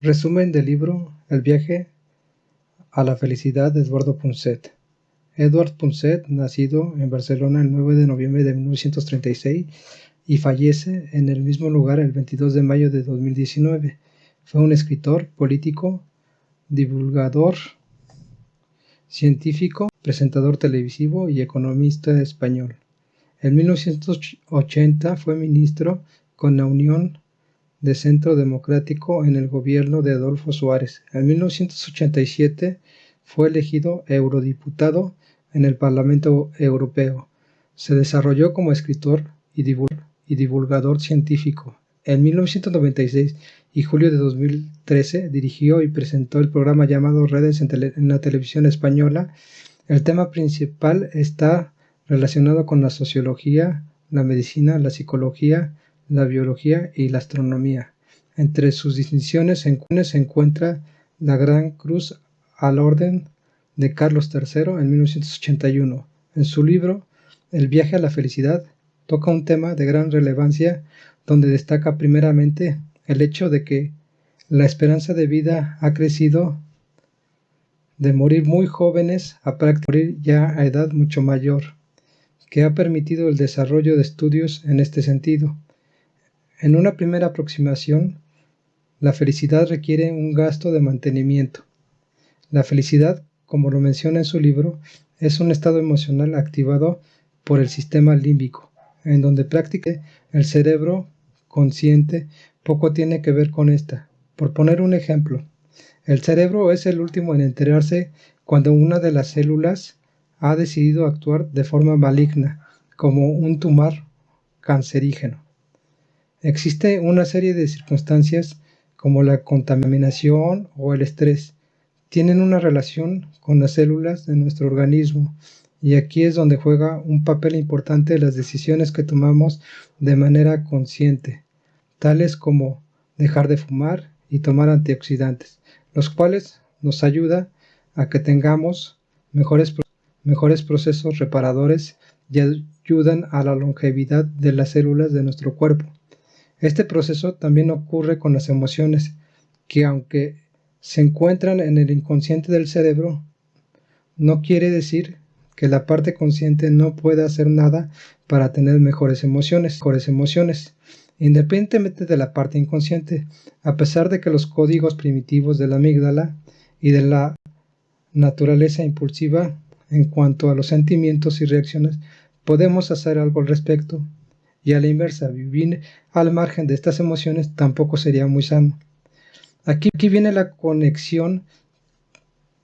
Resumen del libro El viaje a la felicidad de Eduardo Punset. Edward Punset, nacido en Barcelona el 9 de noviembre de 1936 y fallece en el mismo lugar el 22 de mayo de 2019, fue un escritor, político, divulgador, científico, presentador televisivo y economista español. En 1980 fue ministro con la Unión de Centro Democrático en el gobierno de Adolfo Suárez. En 1987 fue elegido eurodiputado en el Parlamento Europeo. Se desarrolló como escritor y divulgador científico. En 1996 y julio de 2013 dirigió y presentó el programa llamado Redes en, la televisión española. El tema principal está relacionado con la sociología, la medicina, la psicología, la biología y la astronomía. Entre sus distinciones se encuentra la Gran Cruz al Orden de Carlos III en 1981. En su libro El viaje a la felicidad toca un tema de gran relevancia donde destaca primeramente el hecho de que la esperanza de vida ha crecido de morir muy jóvenes a morir ya a edad mucho mayor, que ha permitido el desarrollo de estudios en este sentido. En una primera aproximación, la felicidad requiere un gasto de mantenimiento. La felicidad, como lo menciona en su libro, es un estado emocional activado por el sistema límbico, en donde prácticamente el cerebro consciente poco tiene que ver con esta. Por poner un ejemplo, el cerebro es el último en enterarse cuando una de las células ha decidido actuar de forma maligna, como un tumor cancerígeno. Existe una serie de circunstancias como la contaminación o el estrés. Tienen una relación con las células de nuestro organismo y aquí es donde juega un papel importante las decisiones que tomamos de manera consciente, tales como dejar de fumar y tomar antioxidantes, los cuales nos ayuda a que tengamos mejores, mejores procesos reparadores y ayudan a la longevidad de las células de nuestro cuerpo. Este proceso también ocurre con las emociones, que aunque se encuentran en el inconsciente del cerebro, no quiere decir que la parte consciente no pueda hacer nada para tener mejores emociones, mejores emociones, independientemente de la parte inconsciente, a pesar de que los códigos primitivos de la amígdala y de la naturaleza impulsiva en cuanto a los sentimientos y reacciones, podemos hacer algo al respecto y a la inversa, vivir al margen de estas emociones tampoco sería muy sano. Aquí, aquí viene la conexión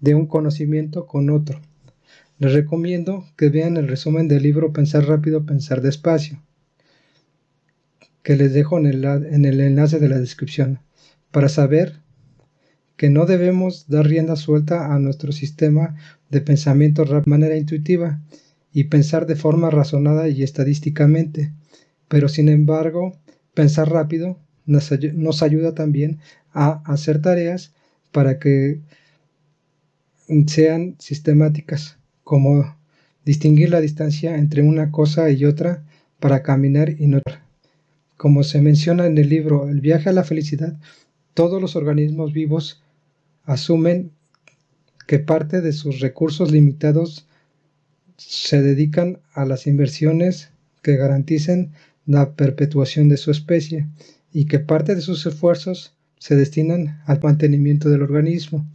de un conocimiento con otro. Les recomiendo que vean el resumen del libro Pensar rápido, pensar despacio, que les dejo en el, en el enlace de la descripción, para saber que no debemos dar rienda suelta a nuestro sistema de pensamiento de manera intuitiva y pensar de forma razonada y estadísticamente, pero sin embargo, pensar rápido nos, ayuda también a hacer tareas para que sean sistemáticas, como distinguir la distancia entre una cosa y otra para caminar y no. Como se menciona en el libro El viaje a la felicidad, todos los organismos vivos asumen que parte de sus recursos limitados se dedican a las inversiones que garanticen la perpetuación de su especie y que parte de sus esfuerzos se destinan al mantenimiento del organismo.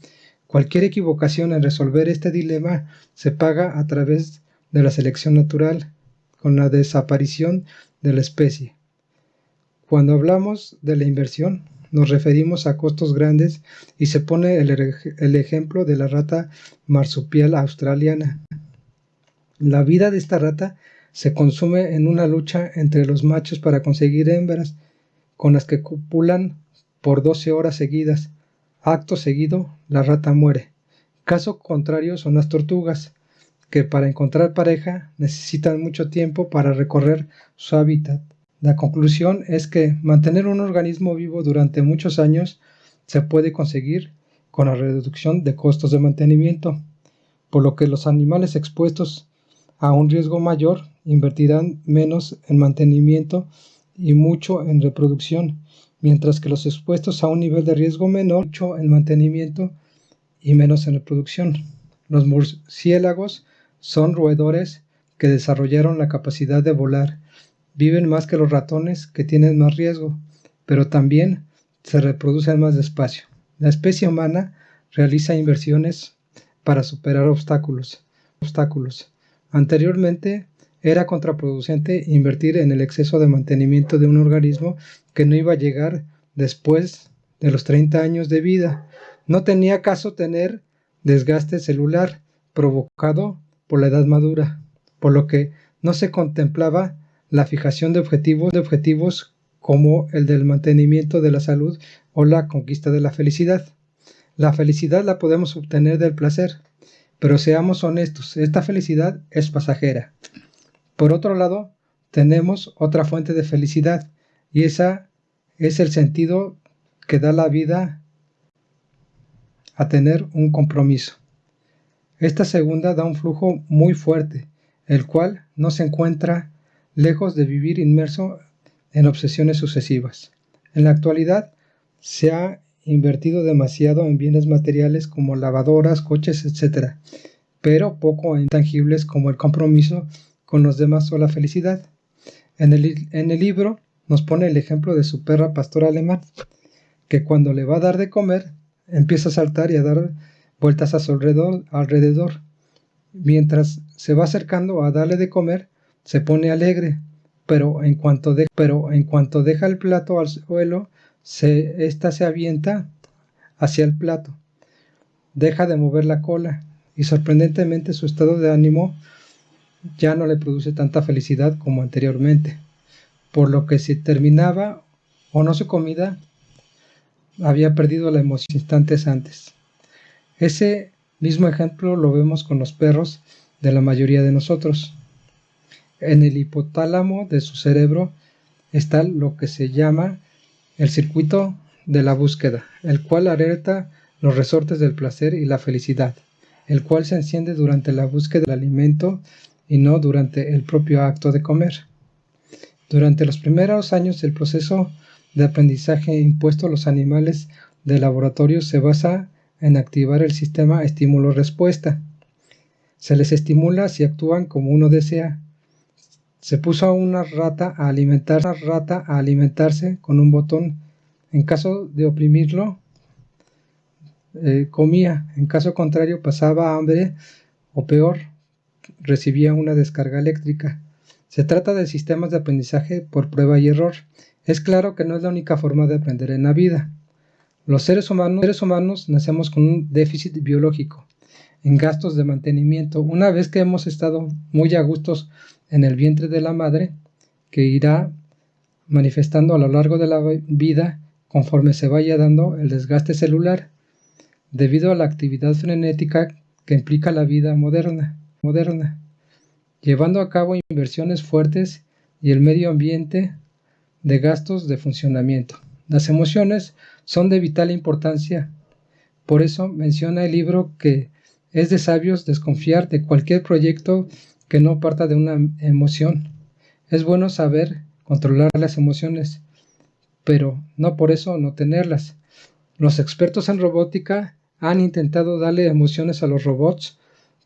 Cualquier equivocación en resolver este dilema se paga a través de la selección natural, con la desaparición de la especie. Cuando hablamos de la inversión, nos referimos a costos grandes y se pone el, el, ejemplo de la rata marsupial australiana. La vida de esta rata se consume en una lucha entre los machos para conseguir hembras, con las que copulan por 12 horas seguidas. Acto seguido, la rata muere. Caso contrario son las tortugas, que para encontrar pareja necesitan mucho tiempo para recorrer su hábitat. La conclusión es que mantener un organismo vivo durante muchos años se puede conseguir con la reducción de costos de mantenimiento, por lo que los animales expuestos a un riesgo mayor invertirán menos en mantenimiento y mucho en reproducción, mientras que los expuestos a un nivel de riesgo menor, mucho en mantenimiento y menos en reproducción. Los murciélagos son roedores que desarrollaron la capacidad de volar. Viven más que los ratones, que tienen más riesgo, pero también se reproducen más despacio. La especie humana realiza inversiones para superar obstáculos. obstáculos. Anteriormente era contraproducente invertir en el exceso de mantenimiento de un organismo que no iba a llegar después de los 30 años de vida. No tenía caso tener desgaste celular provocado por la edad madura, por lo que no se contemplaba la fijación de objetivos, de objetivos como el del mantenimiento de la salud o la conquista de la felicidad. La felicidad la podemos obtener del placer, pero seamos honestos, esta felicidad es pasajera. Por otro lado, tenemos otra fuente de felicidad y esa es el sentido que da la vida a tener un compromiso. Esta segunda da un flujo muy fuerte, el cual no se encuentra lejos de vivir inmerso en obsesiones sucesivas. En la actualidad se ha invertido demasiado en bienes materiales como lavadoras, coches, etc., pero poco en tangibles como el compromiso con los demás o la felicidad. En el, en el libro nos pone el ejemplo de su perra pastor alemán, que cuando le va a dar de comer, empieza a saltar y a dar vueltas a su alrededor, alrededor. Mientras se va acercando a darle de comer, se pone alegre, pero en cuanto, de, pero en cuanto deja el plato al suelo, se, se avienta hacia el plato. Deja de mover la cola y sorprendentemente su estado de ánimo ya no le produce tanta felicidad como anteriormente, por lo que si terminaba o no su comida, había perdido la emoción instantes antes. Ese mismo ejemplo lo vemos con los perros de la mayoría de nosotros. En el hipotálamo de su cerebro está lo que se llama el circuito de la búsqueda, el cual alerta los resortes del placer y la felicidad, el cual se enciende durante la búsqueda del alimento y no durante el propio acto de comer. Durante los primeros años el proceso de aprendizaje impuesto a los animales de laboratorio se basa en activar el sistema estímulo-respuesta. Se les estimula si actúan como uno desea. Se puso a una rata a alimentar rata a alimentarse con un botón. En caso de oprimirlo, eh, comía. En caso contrario, pasaba hambre o peor, recibía una descarga eléctrica. Se trata de sistemas de aprendizaje por prueba y error. Es claro que no es la única forma de aprender en la vida. Los seres humanos, seres humanos nacemos con un déficit biológico en gastos de mantenimiento. Una vez que hemos estado muy a gustos en el vientre de la madre, que irá manifestando a lo largo de la vida conforme se vaya dando el desgaste celular, debido a la actividad frenética que implica la vida moderna moderna, llevando a cabo inversiones fuertes y el medio ambiente de gastos de funcionamiento. Las emociones son de vital importancia. Por eso menciona el libro que es de sabios desconfiar de cualquier proyecto que no parta de una emoción. Es bueno saber controlar las emociones, pero no por eso no tenerlas. Los expertos en robótica han intentado darle emociones a los robots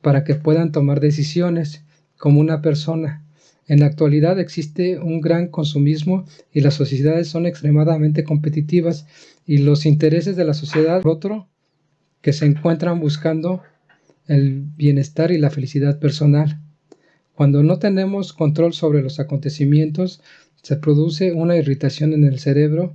para que puedan tomar decisiones como una persona. En la actualidad existe un gran consumismo y las sociedades son extremadamente competitivas y los intereses de la sociedad otro que se encuentran buscando el bienestar y la felicidad personal. Cuando no tenemos control sobre los acontecimientos, se produce una irritación en el cerebro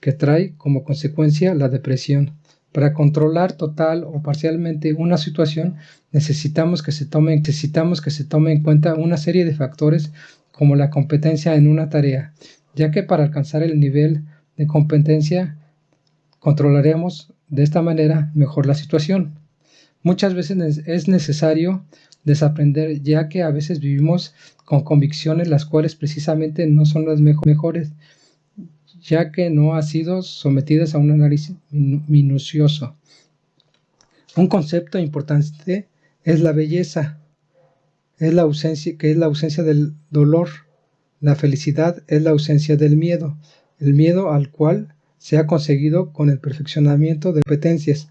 que trae como consecuencia la depresión. Para controlar total o parcialmente una situación necesitamos que se tome, necesitamos que se tome en cuenta una serie de factores como la competencia en una tarea, ya que para alcanzar el nivel de competencia controlaremos de esta manera mejor la situación. Muchas veces es necesario desaprender ya que a veces vivimos con convicciones las cuales precisamente no son las mejores ya que no ha sido sometidas a un análisis minucioso. Un concepto importante es la belleza, es la ausencia, que es la ausencia del dolor. La felicidad es la ausencia del miedo, el miedo al cual se ha conseguido con el perfeccionamiento de competencias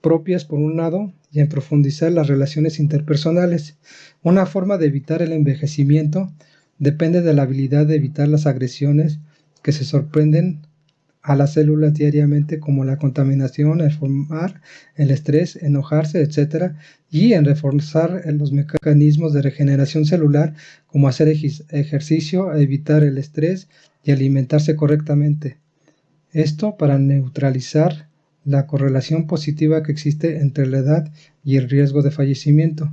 propias por un lado y en profundizar las relaciones interpersonales. Una forma de evitar el envejecimiento depende de la habilidad de evitar las agresiones que se sorprenden a las células diariamente como la contaminación, el formar, el estrés, enojarse, etc. y en reforzar los mecanismos de regeneración celular como hacer ejercicio, evitar el estrés y alimentarse correctamente. Esto para neutralizar la correlación positiva que existe entre la edad y el riesgo de fallecimiento.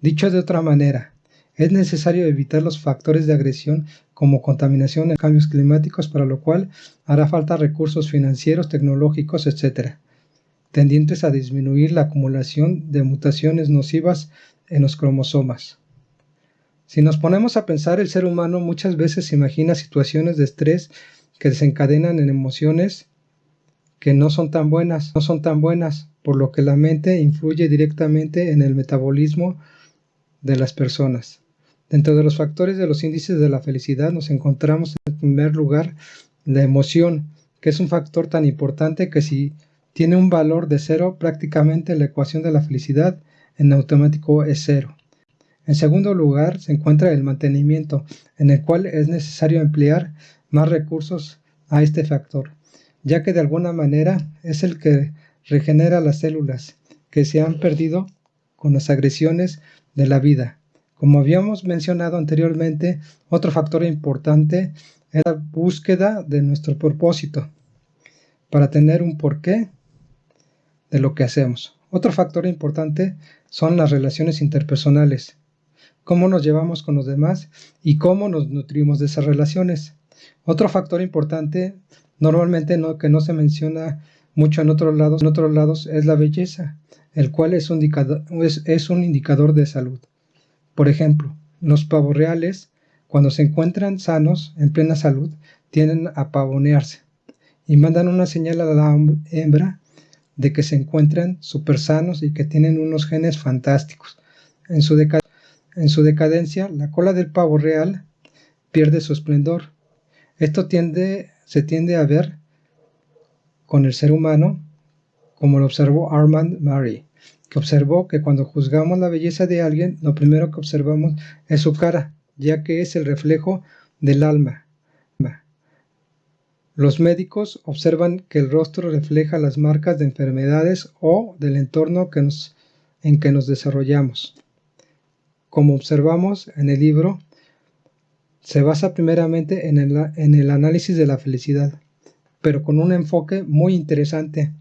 Dicho de otra manera, es necesario evitar los factores de agresión como contaminación y cambios climáticos, para lo cual hará falta recursos financieros, tecnológicos, etc., tendientes a disminuir la acumulación de mutaciones nocivas en los cromosomas. Si nos ponemos a pensar, el ser humano muchas veces imagina situaciones de estrés que desencadenan en emociones que no son tan buenas, no son tan buenas, por lo que la mente influye directamente en el metabolismo de las personas. Dentro de los factores de los índices de la felicidad nos encontramos en primer lugar la emoción, que es un factor tan importante que si tiene un valor de cero, prácticamente la ecuación de la felicidad en automático es cero. En segundo lugar se encuentra el mantenimiento, en el cual es necesario emplear más recursos a este factor, ya que de alguna manera es el que regenera las células que se han perdido con las agresiones de la vida. Como habíamos mencionado anteriormente, otro factor importante es la búsqueda de nuestro propósito para tener un porqué de lo que hacemos. Otro factor importante son las relaciones interpersonales, cómo nos llevamos con los demás y cómo nos nutrimos de esas relaciones. Otro factor importante, normalmente no, que no se menciona mucho en otros lados, en otros lados es la belleza, el cual es un indicador, es un indicador de salud. Por ejemplo, los pavos reales, cuando se encuentran sanos, en plena salud, tienden a pavonearse y mandan una señal a la hembra de que se encuentran súper sanos y que tienen unos genes fantásticos. En su, en su decadencia, la cola del pavo real pierde su esplendor. Esto tiende, se tiende a ver con el ser humano, como lo observó Armand Murray que observó que cuando juzgamos la belleza de alguien, lo primero que observamos es su cara, ya que es el reflejo del alma. Los médicos observan que el rostro refleja las marcas de enfermedades o del entorno en que nos desarrollamos. Como observamos en el libro, se basa primeramente en el, en el análisis de la felicidad, pero con un enfoque muy interesante,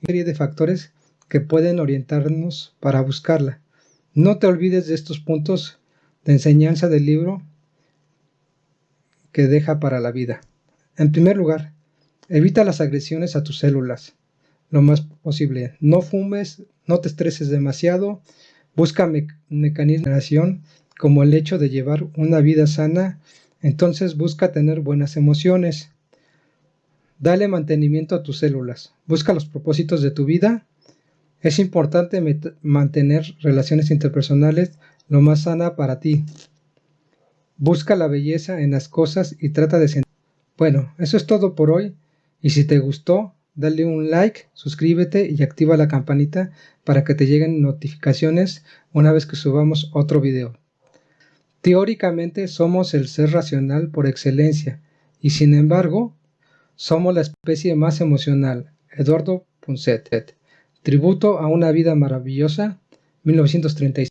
una serie de factores que pueden orientarnos para buscarla. No te olvides de estos puntos de enseñanza del libro que deja para la vida. En primer lugar, evita las agresiones a tus células lo más posible. No fumes, no te estreses demasiado, busca mecanismos de acción como el hecho de llevar una vida sana, entonces busca tener buenas emociones. Dale mantenimiento a tus células, busca los propósitos de tu vida es importante mantener relaciones interpersonales lo más sana para ti. Busca la belleza en las cosas y trata de sentir. Bueno, eso es todo por hoy. Y si te gustó, dale un like, suscríbete y activa la campanita para que te lleguen notificaciones una vez que subamos otro video. Teóricamente somos el ser racional por excelencia y sin embargo somos la especie más emocional. Eduardo Punset. Tributo a una vida maravillosa, 1936.